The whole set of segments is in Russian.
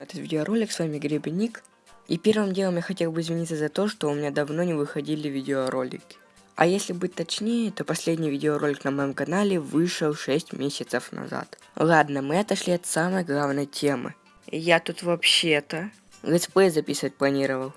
Этот видеоролик, с вами Гребенник. И первым делом я хотел бы извиниться за то, что у меня давно не выходили видеоролики. А если быть точнее, то последний видеоролик на моем канале вышел 6 месяцев назад. Ладно, мы отошли от самой главной темы. Я тут вообще-то let's play записывать планировал.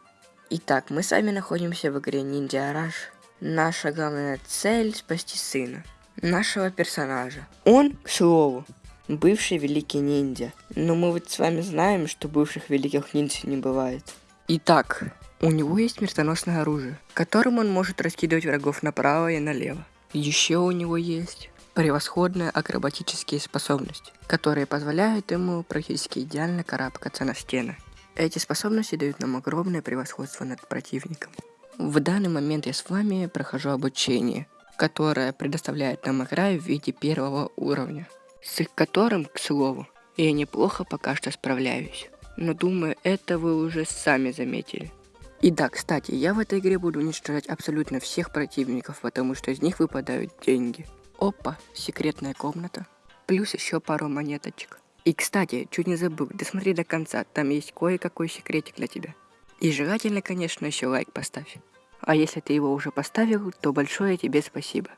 Итак, мы с вами находимся в игре Ninja Rush. Наша главная цель спасти сына. Нашего персонажа. Он, к слову, бывший великий ниндзя. Но мы вот с вами знаем, что бывших великих ниндзя не бывает. Итак, у него есть смертоносное оружие, которым он может раскидывать врагов направо и налево. Еще у него есть превосходные акробатические способности, которые позволяют ему практически идеально карабкаться на стены. Эти способности дают нам огромное превосходство над противником. В данный момент я с вами прохожу обучение, которое предоставляет нам игра в виде первого уровня с которым, к слову, я неплохо пока что справляюсь. Но думаю, это вы уже сами заметили. И да, кстати, я в этой игре буду уничтожать абсолютно всех противников, потому что из них выпадают деньги. Опа, секретная комната. Плюс еще пару монеточек. И, кстати, чуть не забыл, досмотри до конца, там есть кое-какой секретик для тебя. И желательно, конечно, еще лайк поставь. А если ты его уже поставил, то большое тебе спасибо.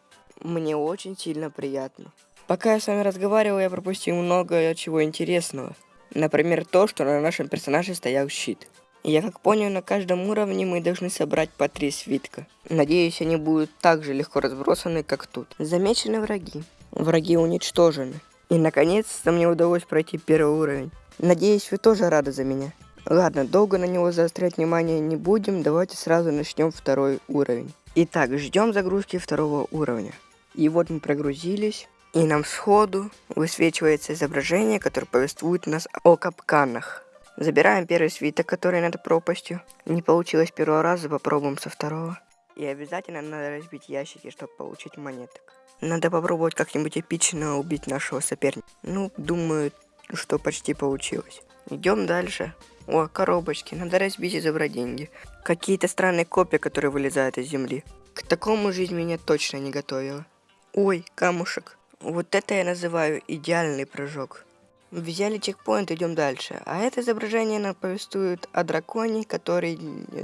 Мне очень сильно приятно. Пока я с вами разговаривал, я пропустил много чего интересного. Например, то, что на нашем персонаже стоял щит. Я как понял, на каждом уровне мы должны собрать по три свитка. Надеюсь, они будут так же легко разбросаны, как тут. Замечены враги. Враги уничтожены. И наконец-то мне удалось пройти первый уровень. Надеюсь, вы тоже рады за меня. Ладно, долго на него заострять внимание не будем, давайте сразу начнем второй уровень. Итак, ждем загрузки второго уровня. И вот мы прогрузились. И нам сходу высвечивается изображение, которое повествует нас о капканах. Забираем первый свиток, который над пропастью. Не получилось первого раза, попробуем со второго. И обязательно надо разбить ящики, чтобы получить монеток. Надо попробовать как-нибудь эпично убить нашего соперника. Ну, думаю, что почти получилось. Идем дальше. О, коробочки. Надо разбить и забрать деньги. Какие-то странные копии, которые вылезают из земли. К такому жизнь меня точно не готовила. Ой, камушек. Вот это я называю идеальный прыжок. Взяли чекпоинт, идем дальше. А это изображение нам повествует о драконе, который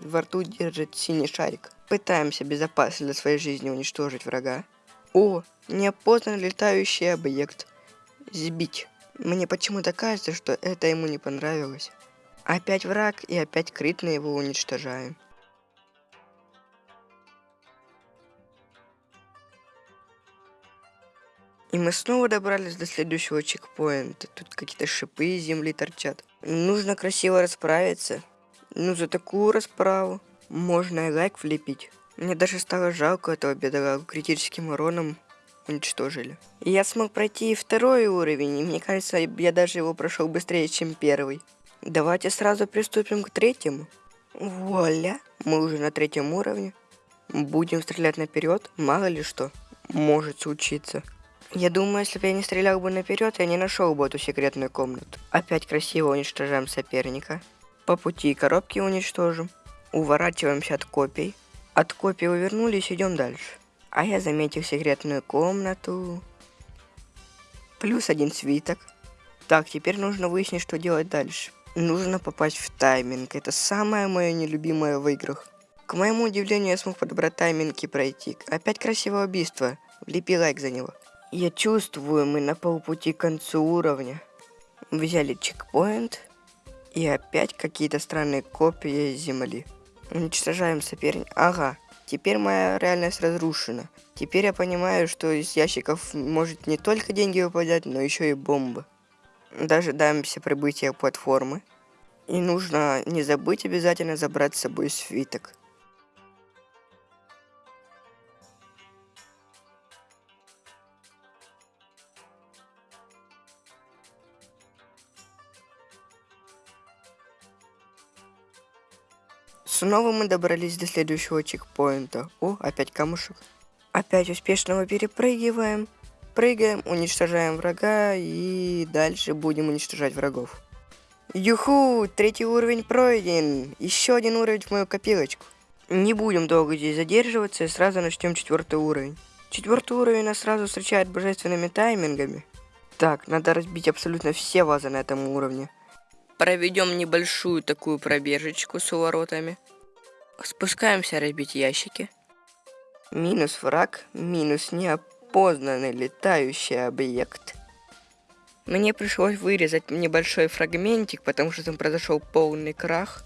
во рту держит синий шарик. Пытаемся безопасно для своей жизни уничтожить врага. О, неопознанный летающий объект. Сбить. Мне почему-то кажется, что это ему не понравилось. Опять враг и опять критно его уничтожаем. И мы снова добрались до следующего чекпоинта. Тут какие-то шипы из земли торчат. Нужно красиво расправиться. Ну, за такую расправу можно и лайк влепить. Мне даже стало жалко этого бедолагу. Критическим уроном уничтожили. Я смог пройти и второй уровень, и мне кажется, я даже его прошел быстрее, чем первый. Давайте сразу приступим к третьему. Вуаля, мы уже на третьем уровне. Будем стрелять наперед, мало ли что может случиться. Я думаю, если бы я не стрелял бы наперед, я не нашел бы эту секретную комнату. Опять красиво уничтожаем соперника. По пути коробки уничтожим. Уворачиваемся от копий. От копий увернулись, идем дальше. А я заметил секретную комнату. Плюс один свиток. Так, теперь нужно выяснить, что делать дальше. Нужно попасть в тайминг. Это самое мое нелюбимое в играх. К моему удивлению, я смог подобрать тайминг и пройти. Опять красивое убийство. Влепи лайк за него. Я чувствую, мы на полпути к концу уровня. Взяли чекпоинт. И опять какие-то странные копии земли. Уничтожаем соперника. Ага, теперь моя реальность разрушена. Теперь я понимаю, что из ящиков может не только деньги выпадать, но еще и бомбы. Дожидаемся прибытия платформы. И нужно не забыть обязательно забрать с собой свиток. Снова мы добрались до следующего чекпоинта. О, опять камушек. Опять успешно его перепрыгиваем. Прыгаем, уничтожаем врага и дальше будем уничтожать врагов. Юху, третий уровень пройден. Еще один уровень в мою копилочку. Не будем долго здесь задерживаться и сразу начнем четвертый уровень. Четвертый уровень нас сразу встречает божественными таймингами. Так, надо разбить абсолютно все вазы на этом уровне. Проведем небольшую такую пробежечку с воротами. Спускаемся разбить ящики. Минус враг, минус неопознанный летающий объект. Мне пришлось вырезать небольшой фрагментик, потому что там произошел полный крах.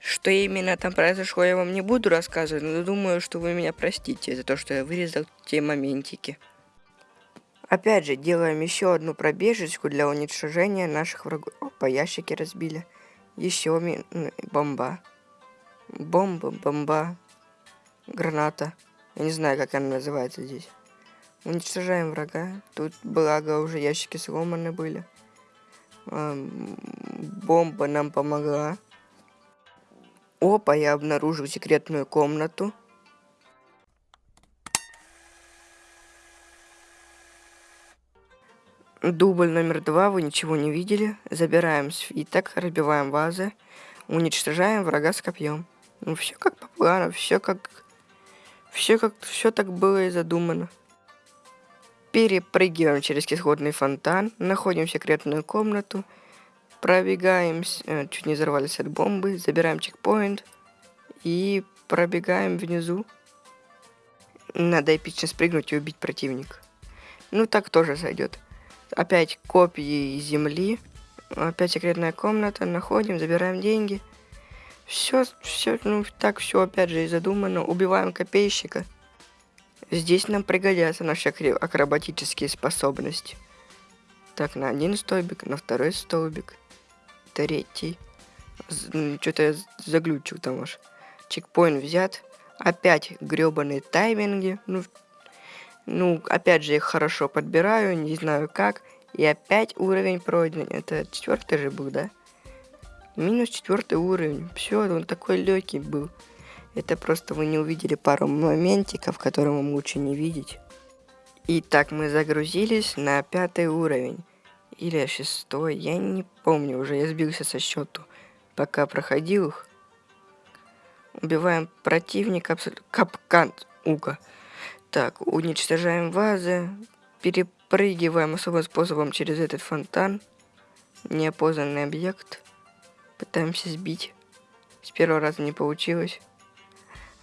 Что именно там произошло, я вам не буду рассказывать, но думаю, что вы меня простите за то, что я вырезал те моментики. Опять же, делаем еще одну пробежечку для уничтожения наших врагов. Опа, ящики разбили. Еще ми... бомба. Бомба, бомба. Граната. Я не знаю, как она называется здесь. Уничтожаем врага. Тут, благо, уже ящики сломаны были. Бомба нам помогла. Опа, я обнаружил секретную комнату. Дубль номер два, вы ничего не видели. Забираем свиток, разбиваем вазы, уничтожаем врага с копьем. Ну, все как по плану, все как... Все как... Все так было и задумано. Перепрыгиваем через кислотный фонтан, находим секретную комнату, пробегаем, э, чуть не взорвались от бомбы, забираем чекпоинт и пробегаем внизу. Надо эпично спрыгнуть и убить противника. Ну так тоже сойдет. Опять копии земли, опять секретная комната, находим, забираем деньги. Все, все, ну так все опять же и задумано. Убиваем копейщика. Здесь нам пригодятся наши акробатические способности. Так, на один столбик, на второй столбик, третий. Что-то я заглючил там уж. Чекпоинт взят. Опять гребаные тайминги. Ну, ну, опять же, их хорошо подбираю, не знаю как. И опять уровень пройден. Это четвертый же был, да? Минус четвертый уровень. Все, он такой легкий был. Это просто вы не увидели пару моментиков, которые вам лучше не видеть. Итак, мы загрузились на пятый уровень. Или шестой, я не помню уже, я сбился со счету. Пока проходил их. Убиваем противника, капкан, уга. Так, уничтожаем вазы, перепрыгиваем особым способом через этот фонтан. Неопознанный объект. Пытаемся сбить. С первого раза не получилось.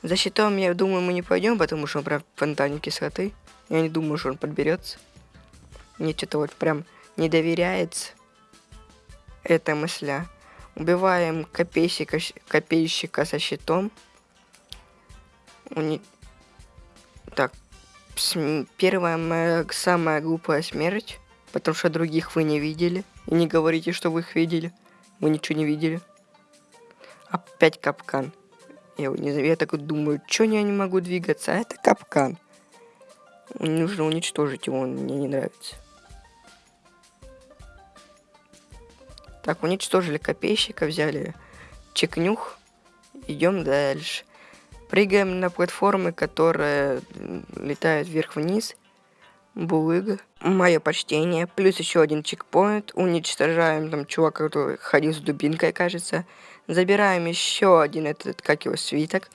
За щитом, я думаю, мы не пойдем, потому что он прям в фонтане кислоты. Я не думаю, что он подберется. Мне что-то вот прям не доверяется. эта мысля. Убиваем копейщика, копейщика со щитом. Так, первая моя самая глупая смерть, потому что других вы не видели. И не говорите, что вы их видели. Вы ничего не видели. Опять капкан. Я, не, я так думаю, что я не могу двигаться, а это капкан. Нужно уничтожить его, он мне не нравится. Так, уничтожили копейщика, взяли чекнюх. Идем дальше. Прыгаем на платформы, которые летают вверх-вниз. Булыга. Мое почтение. Плюс еще один чекпоинт. Уничтожаем там чувака, который ходил с дубинкой, кажется. Забираем еще один этот, как его, свиток.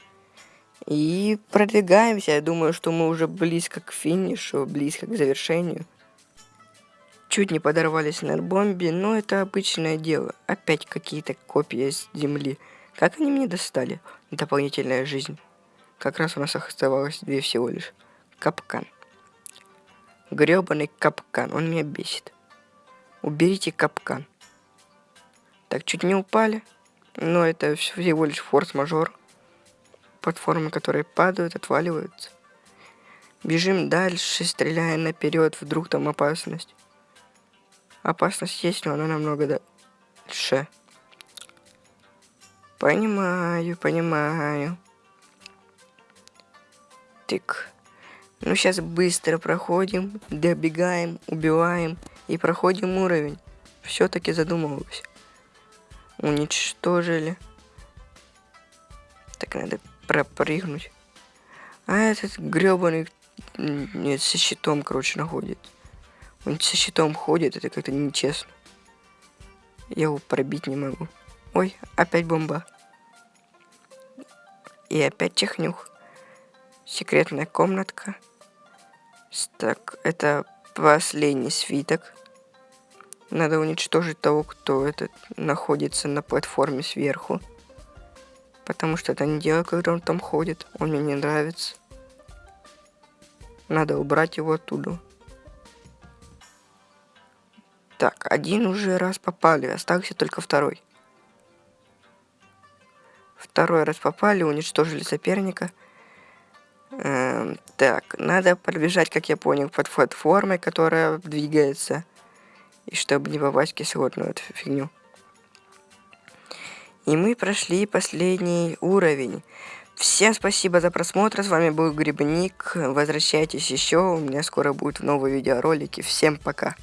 И продвигаемся. Я думаю, что мы уже близко к финишу, близко к завершению. Чуть не подорвались на бомбе, но это обычное дело. Опять какие-то копии с земли. Как они мне достали? Дополнительная жизнь. Как раз у нас оставалось две всего лишь. Капкан. Гребаный капкан. Он меня бесит. Уберите капкан. Так, чуть не упали. Но это всего лишь форс-мажор. Платформы, которые падают, отваливаются. Бежим дальше, стреляя наперед, вдруг там опасность. Опасность есть, но она намного дальше. Понимаю, понимаю. Тык. Ну, сейчас быстро проходим, добегаем, убиваем и проходим уровень. Все-таки задумывался уничтожили. Так надо пропрыгнуть. А этот гребаный нет, со щитом, короче, находит. Он со щитом ходит, это как-то нечестно. Я его пробить не могу. Ой, опять бомба. И опять технюх. Секретная комнатка. Так, это последний свиток. Надо уничтожить того, кто этот находится на платформе сверху. Потому что это не дело, когда он там ходит. Он мне не нравится. Надо убрать его оттуда. Так, один уже раз попали, остался только второй. Второй раз попали, уничтожили соперника. Эм, так, надо пробежать, как я понял, под платформой, которая двигается. И чтобы не попасть в кислотную эту фигню. И мы прошли последний уровень. Всем спасибо за просмотр, с вами был Грибник. Возвращайтесь еще, у меня скоро будут новые видеоролики. Всем пока.